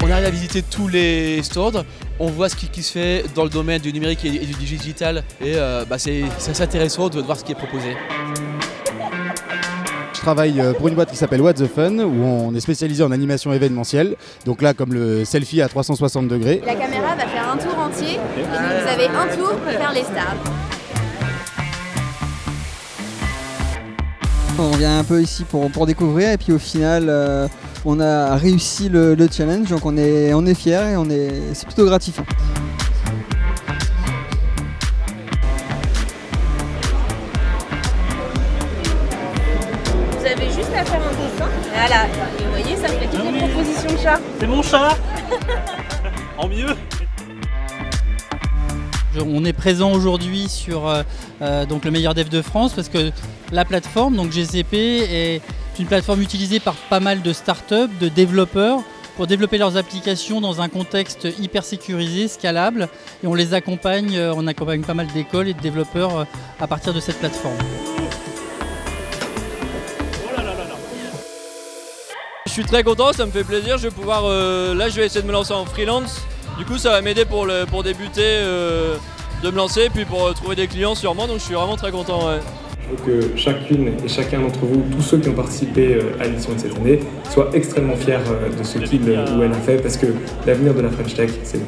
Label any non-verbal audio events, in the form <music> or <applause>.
On arrive à visiter tous les stores, on voit ce qui, se fait dans le domaine du numérique et, du digital et euh, bah, c'est c'est assez intéressant de voir ce qui est proposé. Je travaille euh, pour une boîte qui s'appelle What the Fun, où on est spécialisé en animation événementielle. Donc là, comme le selfie à 360 degrés. La caméra va faire un tour entier et donc vous avez un tour pour faire les stars. On vient un peu ici pour, pour découvrir et puis au final euh, on a réussi le, le challenge donc on est, on est fiers et on est, c'est plutôt gratifiant. Juste à faire un dessin. Voilà. Et vous voyez, ça fait toutes les propositions de chat. C'est mon chat <laughs> En mieux On est présent aujourd'hui sur euh, euh, donc le meilleur dev de France parce que la plateforme, donc GCP, est une plateforme utilisée par pas mal de startups, de développeurs pour développer leurs applications dans un contexte hyper sécurisé, scalable. Et on les accompagne, euh, on accompagne pas mal d'écoles et de développeurs à partir de cette plateforme. Suis très content, ça me fait plaisir. Je vais pouvoir, euh, là, je vais essayer de me lancer en freelance. Du coup, ça va m'aider pour, le- pour débuter, euh, de me lancer, puis pour euh, trouver des clients sûrement. Donc, je suis vraiment très content. ouais. Je veux que chacune et chacun d'entre vous, tous ceux qui ont participé à l'édition de cette année, soient extrêmement fiers de ce qu'il ou elle a fait parce que l'avenir de la French Tech, c'est vous.